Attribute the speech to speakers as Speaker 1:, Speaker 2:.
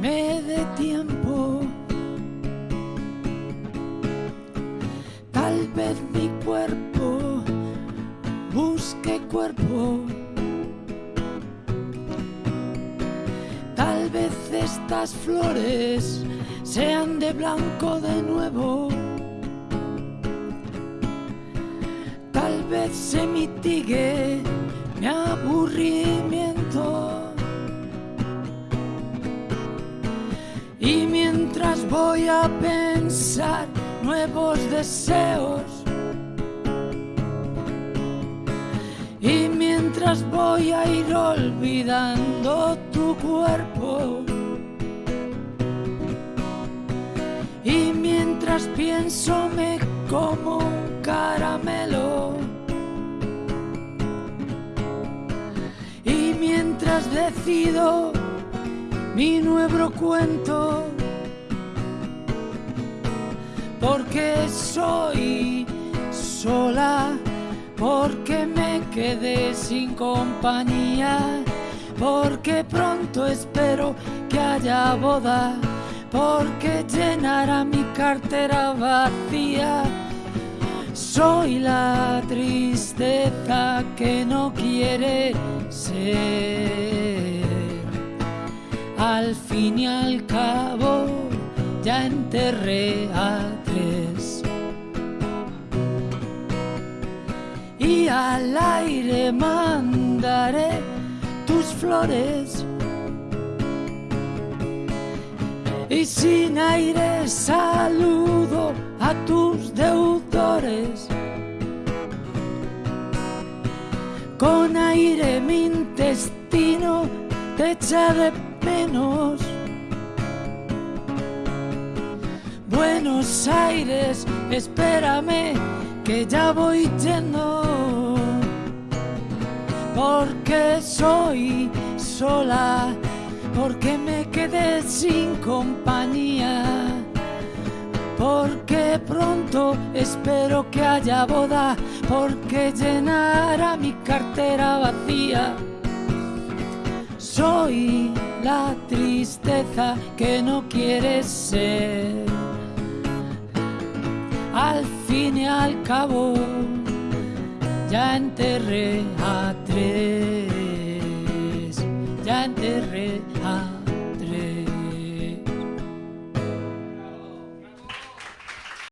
Speaker 1: Me dé tiempo. Tal vez mi cuerpo busque cuerpo. Tal vez estas flores sean de blanco de nuevo. Tal vez se mitigue mi aburrimiento. Y mientras voy a pensar nuevos deseos, y mientras voy a ir olvidando tu cuerpo, y mientras pienso me como un caramelo. Y mientras decido mi nuevo cuento, porque soy sola, porque me quedé sin compañía, porque pronto espero que haya boda, porque llenará mi cartera vacía. Soy la tristeza que no quiere ser. Al fin y al cabo ya enterré a tres. Y al aire mandaré tus flores. Y sin aire saludo a tus deudores. Con aire mi intestino te echa de Buenos Aires, espérame que ya voy yendo. Porque soy sola, porque me quedé sin compañía. Porque pronto espero que haya boda, porque llenará mi cartera vacía. Soy la tristeza que no quieres ser. Al fin y al cabo, ya enterré a tres, ya enterré a